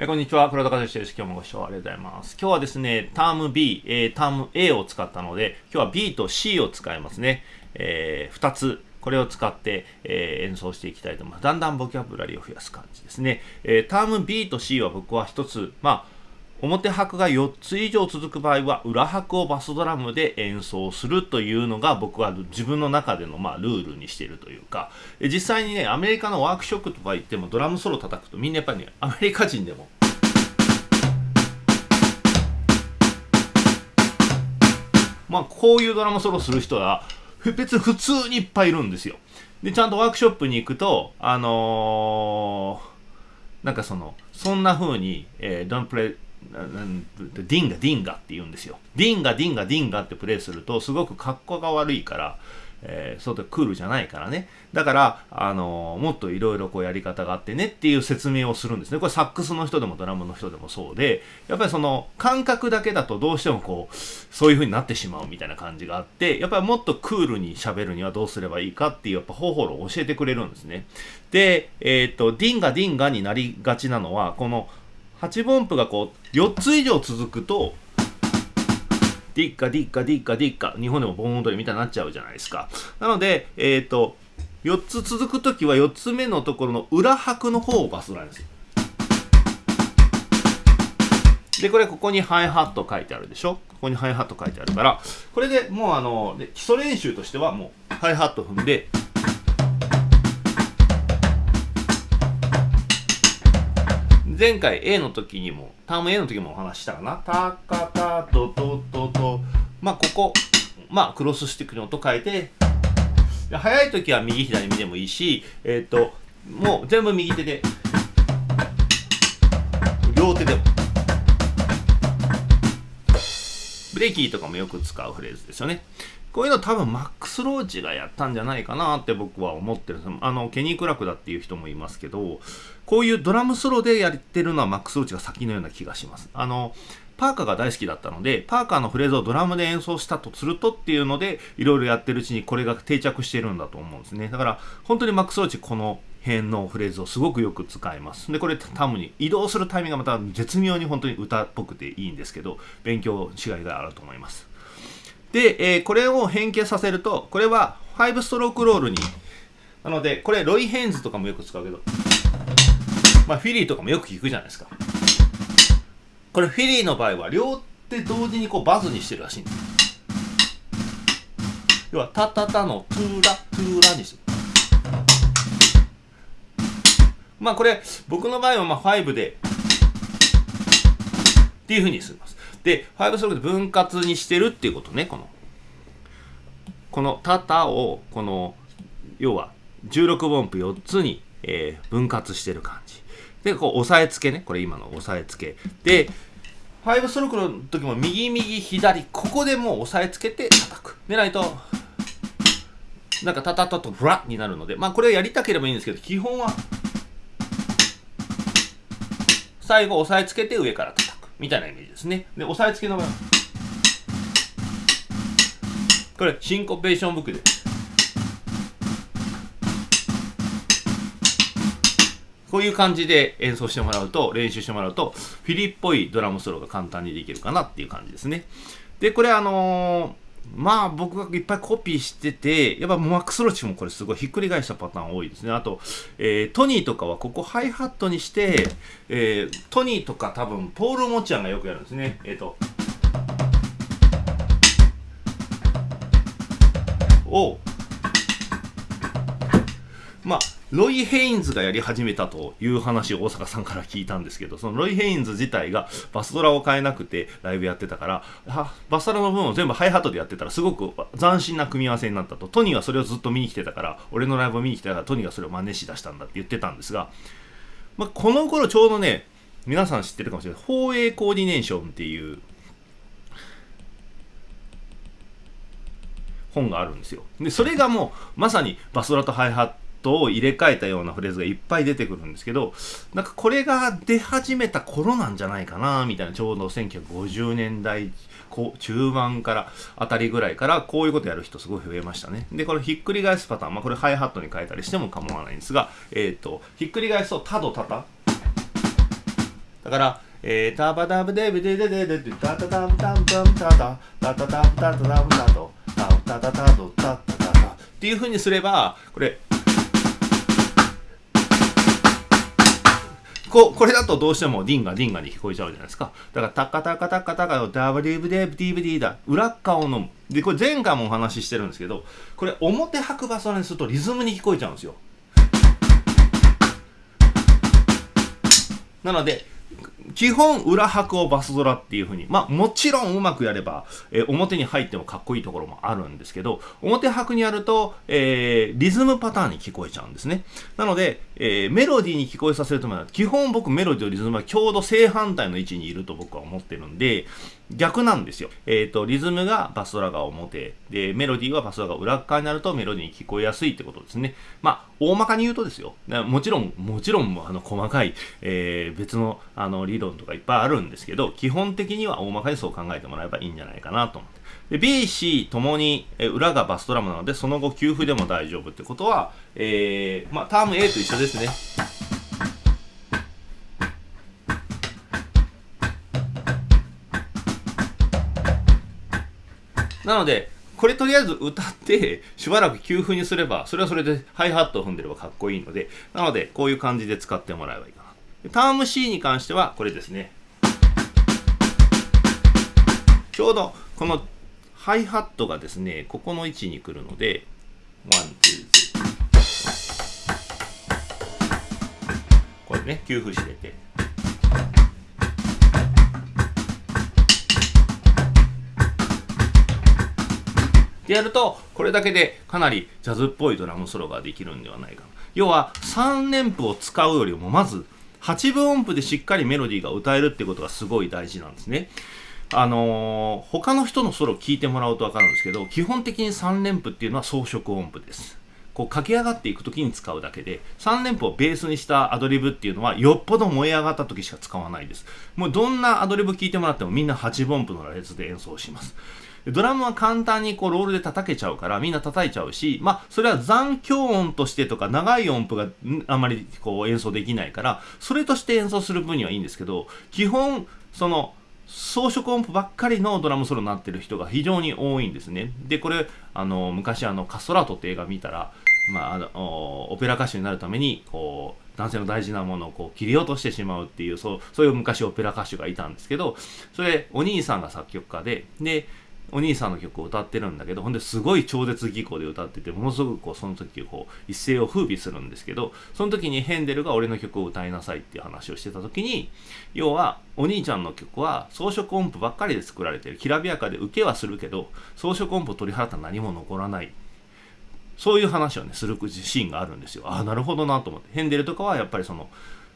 えこんにちは、黒田和之です。今日もご視聴ありがとうございます。今日はですね、ターム B、えー、ターム A を使ったので、今日は B と C を使いますね。えー、2つ、これを使って、えー、演奏していきたいと思います。だんだんボキャブラリーを増やす感じですね。えー、ターム B と C は僕は1つ、まあ、表拍が4つ以上続く場合は裏拍をバスドラムで演奏するというのが僕は自分の中でのまあルールにしているというか。実際にねアメリカのワークショップとか行ってもドラムソロ叩くとみんなやっぱりねアメリカ人でも。まあこういうドラムソロする人は別に普通にいっぱいいるんですよ。でちゃんとワークショップに行くとあのー、なんかそのそんな風に、えー、Don't play ディンガディンガって言うんですよ。ディンガディンガディンガってプレイするとすごく格好が悪いから、えー、そうでクールじゃないからね。だから、あのー、もっといろいろこうやり方があってねっていう説明をするんですね。これサックスの人でもドラムの人でもそうで、やっぱりその感覚だけだとどうしてもこう、そういう風になってしまうみたいな感じがあって、やっぱりもっとクールに喋るにはどうすればいいかっていうやっぱ方法論を教えてくれるんですね。で、えっ、ー、と、ディンガディンガになりがちなのは、この8分音符がこう4つ以上続くとディッカディッカディッカディッカ日本でも盆踊りみたいになっちゃうじゃないですか。なのでえっ、ー、と4つ続く時は4つ目のところの裏拍の方をバスドラインですでこれここにハイハット書いてあるでしょ？ここにハイハット書いてあるからこれでもうあの基礎練習としてはもうハイハット踏んで前回 A の時にも、ターム A の時もお話したかな。タカタトトトト。まあ、ここ、まあ、クロススティックの音変えて、速い時は右左見でもいいし、えっ、ー、と、もう全部右手で、両手でも。ブレーキーとかもよく使うフレーズですよね。こういうの多分マックス・ローチがやったんじゃないかなって僕は思ってるあの、ケニー・クラクだっていう人もいますけど、こういうドラムソロでやってるのはマックス・ローチが先のような気がします。あの、パーカーが大好きだったので、パーカーのフレーズをドラムで演奏したとするとっていうので、いろいろやってるうちにこれが定着してるんだと思うんですね。だから、本当にマックス・ローチこの辺のフレーズをすごくよく使います。で、これタムに移動するタイミングがまた絶妙に本当に歌っぽくていいんですけど、勉強しがいがあると思います。で、えー、これを変形させると、これは5ストロークロールに、なので、これロイヘンズとかもよく使うけど、まあフィリーとかもよく聞くじゃないですか。これフィリーの場合は両手同時にこうバズにしてるらしいんです。要は、タタタのトゥーラ、トゥーラにしてる。まあこれ、僕の場合はまあ5で、っていうふうにするます。で、5ストロークで分割にしてるっていうことね、この。このタタを、この、要は16分音符4つに、えー、分割してる感じ。で、こう、押さえつけね。これ今の押さえつけ。で、5ストロークの時も右右左、ここでもう押さえつけて叩く。でないと、なんかタタタとフラッになるので、まあこれやりたければいいんですけど、基本は、最後押さえつけて上から叩く。みたいなイメージですね。で、押さえつけの部分。これ、シンコペーションブックで。こういう感じで演奏してもらうと、練習してもらうと、フィリっぽいドラムソロが簡単にできるかなっていう感じですね。で、これあのーまあ僕がいっぱいコピーしてて、やっぱマックスロッチもこれすごいひっくり返したパターン多いですね。あと、えー、トニーとかはここハイハットにして、えー、トニーとか多分ポール・モチアンがよくやるんですね。えっ、ー、と、を、まあ、ロイ・ヘインズがやり始めたという話を大阪さんから聞いたんですけど、そのロイ・ヘインズ自体がバスドラを変えなくてライブやってたから、バスドラの分を全部ハイハットでやってたらすごく斬新な組み合わせになったと。トニーはそれをずっと見に来てたから、俺のライブを見に来てたからトニーがそれを真似しだしたんだって言ってたんですが、まあ、この頃ちょうどね、皆さん知ってるかもしれない。 four-way coordination っていう本があるんですよ。で、それがもうまさにバスドラとハイハットトを入れ替えたようなフレーズがいっぱい出てくるんですけど、なんかこれが出始めた頃なんじゃないかな、みたいな、ちょうど1950年代中盤からあたりぐらいからこういうことやる人すごい増えましたね。で、これひっくり返すパターン、まあこれハイハットに変えたりしても構わないんですが、えっ、ー、と、ひっくり返すとタドタタ、だから、えー、タバタブデブデデデデデタタタムタムタムタタタタタムタタタムタタタタタタタタタっていう風にすればこれここれだとどうしてもディンガディンガに聞こえちゃうじゃないですか。だからタカタカタカタカのダブデブデブディブディだ。裏側を飲む。で、これ前回もお話ししてるんですけど、これ表白バソにするとリズムに聞こえちゃうんですよ。なので、基本裏拍をバスドラっていう風に、まあもちろんうまくやれば、えー表に入ってもかっこいいところもあるんですけど、表拍にやると、えーリズムパターンに聞こえちゃうんですね。なので、えーメロディーに聞こえさせるためには、基本僕メロディーとリズムはちょうど正反対の位置にいると僕は思ってるんで、逆なんですよ。えっ、と、リズムがバスドラが表、で、メロディーはバスドラが裏側になるとメロディーに聞こえやすいってことですね。まあ、大まかに言うとですよ。もちろん、もちろん、あの、細かい、え別の、あの、リ理論とかいっぱいあるんですけど、基本的には大まかにそう考えてもらえばいいんじゃないかなと思って。で、B、C ともに、え裏がバスドラムなので、その後給付でも大丈夫ってことは、えーまあ、ターム A と一緒ですね。なので、これとりあえず歌って、しばらくキープにすれば、それはそれでハイハットを踏んでればかっこいいので、なので、こういう感じで使ってもらえばいい。パターン C に関しては、これですね。ちょうど、このハイハットがですね、ここの位置に来るので、 one、two、three。これね、キープしてて。でやるとこれだけでかなりジャズっぽいドラムソロができるんではないか要は3連符を使うよりもまず8分音符でしっかりメロディーが歌えるってことがすごい大事なんですね。あのー他の人のソロを聞いてもらうと分かるんですけど基本的に3連符っていうのは装飾音符です。こう駆け上がっていく時に使うだけで3連符をベースにしたアドリブっていうのはよっぽど燃え上がった時しか使わないです。もうどんなアドリブ聞いてもらってもみんな8分音符の羅列で演奏します。ドラムは簡単にこうロールで叩けちゃうからみんな叩いちゃうしまあそれは残響音としてとか長い音符があんまりこう演奏できないからそれとして演奏する分にはいいんですけど基本その装飾音符ばっかりのドラムソロになってる人が非常に多いんですね。で、これ、あの、昔あの、カストラートって映画見たら、まあ、あの、オペラ歌手になるために、こう、男性の大事なものをこう切り落としてしまうっていう、そう、そういう昔オペラ歌手がいたんですけど、それ、お兄さんが作曲家で、で、お兄さんの曲を歌ってるんだけど、ほんですごい超絶技巧で歌ってて、ものすごくこうその時こう一世を風靡するんですけど、その時にヘンデルが俺の曲を歌いなさいっていう話をしてた時に、要はお兄ちゃんの曲は装飾音符ばっかりで作られてる。きらびやかで受けはするけど、装飾音符を取り払ったら何も残らない。そういう話をね、するシーンがあるんですよ。ああ、なるほどなと思って。ヘンデルとかはやっぱりその、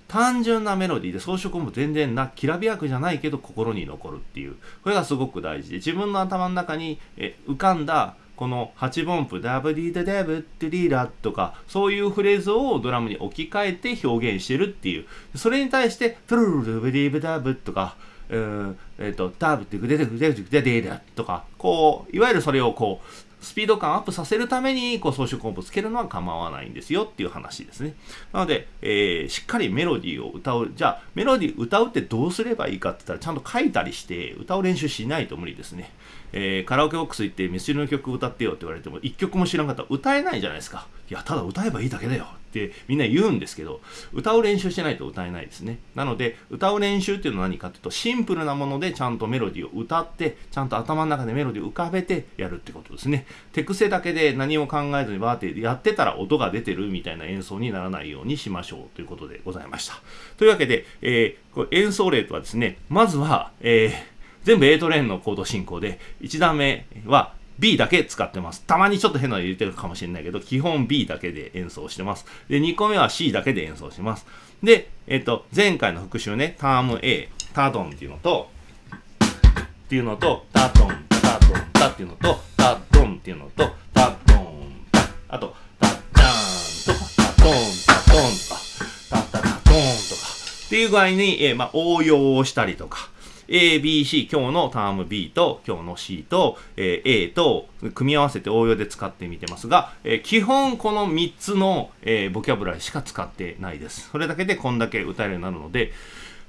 単純なメロディーで装飾も全然なきらびやくじゃないけど心に残るっていう。これがすごく大事で自分の頭の中にえ浮かんだこの8分音符ダブディダダブッドリーラとかそういうフレーズをドラムに置き換えて表現してるっていう。それに対してトゥルルルブディブダブとかえーえーとダブってグデデグデグデデデとかこういわゆるそれをこうスピード感アップさせるためにこう装飾音符つけるのは構わないんですよっていう話ですね。なので、えーしっかりメロディーを歌う。じゃあ、メロディー歌うってどうすればいいかって言ったら、ちゃんと書いたりして歌を練習しないと無理ですね。えーカラオケボックス行ってミスチルの曲歌ってよって言われても、一曲も知らんかったら歌えないじゃないですか。いや、ただ歌えばいいだけだよってみんな言うんですけど、歌う練習してないと歌えないですね。なので、歌う練習っていうのは何かっていうと、シンプルなものでちゃんとメロディーを歌って、ちゃんと頭の中でメロディーを浮かべてやるってことですね。手癖だけで何も考えずにバーってやってたら音が出てるみたいな演奏にならないようにしましょうということでございました。というわけで、えーこれ演奏例とはですね、まずは、えー全部 A トレーンのコード進行で、1段目は B だけ使ってます。たまにちょっと変なの入れてるかもしれないけど、基本 B だけで演奏してます。で、2個目は C だけで演奏します。で、えっ、と、前回の復習ね、ターム A、タドンっていうのと、っていうのと、タドン、タタドン、タっていうのと、タドンっていうのと、タドン、タ、あと、タッチャーンとか、タドン、タドンとか、タタタドンとか、っていう具合に、えーまあ、応用をしたりとか、A、B、C、今日のターム B と今日の C と、え A と組み合わせて応用で使ってみてますが、え基本この3つの、えボキャブラリーしか使ってないです。それだけでこんだけ歌えるようになるので、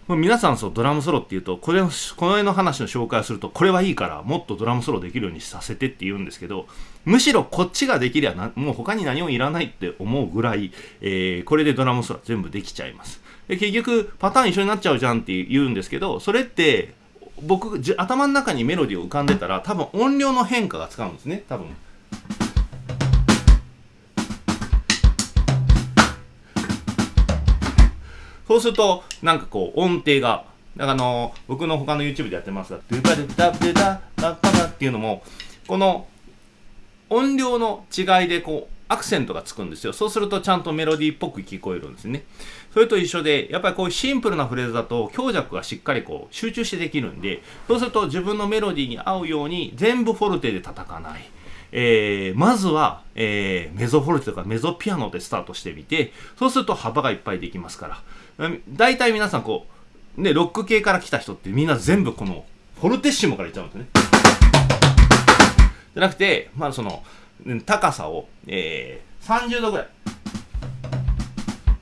皆さんそうドラムソロっていうとこれこの辺の話の紹介をするとこれはいいからもっとドラムソロできるようにさせてって言うんですけどむしろこっちができりゃなもう他に何もいらないって思うぐらい、えー、これでドラムソロ全部できちゃいますで結局パターン一緒になっちゃうじゃんって言うんですけどそれって僕頭の中にメロディーを浮かんでたら多分音量の変化が使うんですね多分。そうすると、なんかこう、音程が、あの、僕の他の YouTube でやってますが、ドゥバドゥダブダダダっていうのも、この音量の違いでこう、アクセントがつくんですよ。そうするとちゃんとメロディーっぽく聞こえるんですね。それと一緒で、やっぱりこういうシンプルなフレーズだと強弱がしっかりこう集中してできるんで、そうすると自分のメロディーに合うように全部フォルテで叩かない。えー、まずは、えー、メゾフォルテとかメゾピアノでスタートしてみて、そうすると幅がいっぱいできますから。大体皆さんこう、ね、ロック系から来た人ってみんな全部このフォルテッシモからいっちゃうんですね。じゃなくて、まあその、高さを、えー、30度ぐらい。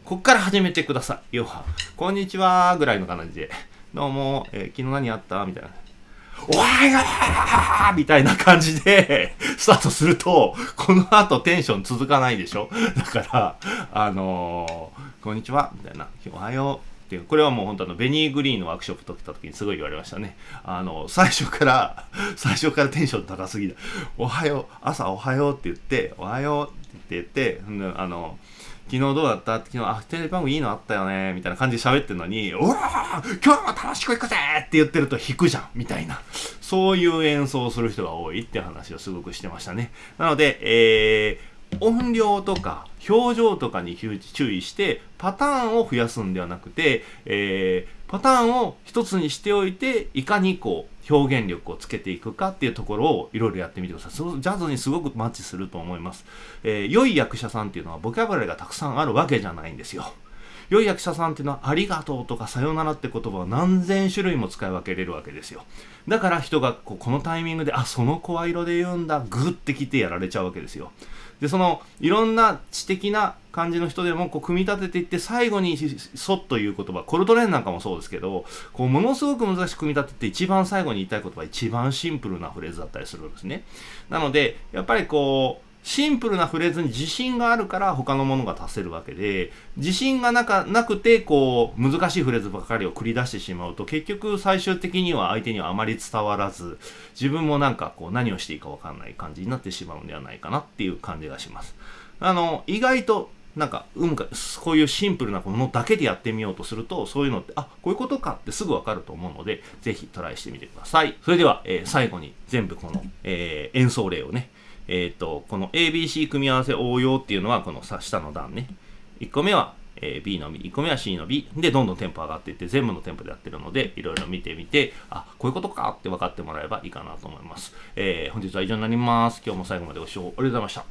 こっから始めてください。要は、こんにちはぐらいの感じで、どうも、えー、昨日何やったみたいな。おはようみたいな感じでスタートすると、この後テンション続かないでしょだから、あのー、こんにちはみたいな。おはよう。っていう、これはもう本当あのベニーグリーンのワークショップと来た時にすごい言われましたね。あの、最初から、最初からテンション高すぎる。おはよう、朝おはようって言って、おはようって言って、あの、昨日どうだった？昨日、あ、テレビ番組いいのあったよねみたいな感じで喋ってるのに、うわ今日も楽しく行くぜって言ってると弾くじゃんみたいな。そういう演奏をする人が多いって話をすごくしてましたね。なので、えー、音量とか表情とかに注意してパターンを増やすんではなくて、えー、パターンを一つにしておいていかにこう表現力をつけていくかっていうところをいろいろやってみてください。ジャズにすごくマッチすると思います。えー、良い役者さんっていうのはボキャブラリーがたくさんあるわけじゃないんですよ。良い役者さんっていうのはありがとうとかさよならって言葉を何千種類も使い分けれるわけですよ。だから人がこうこのタイミングで、あ、その声色で言うんだ、グッてきてやられちゃうわけですよ。で、そのいろんな知的な感じの人でもこう組み立てていって最後にそっという言葉。コルトレーンなんかもそうですけどこうものすごく難しく組み立てて一番最後に言いたい言葉一番シンプルなフレーズだったりするんですね。なのでやっぱりこうシンプルなフレーズに自信があるから他のものが足せるわけで自信がなかなくてこう難しいフレーズばかりを繰り出してしまうと結局最終的には相手にはあまり伝わらず自分もなんかこう何をしていいか分かんない感じになってしまうんではないかなっていう感じがしますあの意外となんか、うん、こういうシンプルなものだけでやってみようとすると、そういうのって、あ、こういうことかってすぐわかると思うので、ぜひトライしてみてください。それでは、えー、最後に全部この、えー、演奏例をね、えっ、ー、と、この ABC 組み合わせ応用っていうのは、この下の段ね。1個目は、えー、B の B、1個目は C の B でどんどんテンポ上がっていって全部のテンポでやってるのでいろいろ見てみてあこういうことかって分かってもらえばいいかなと思います、えー、本日は以上になります。今日も最後までご視聴ありがとうございました。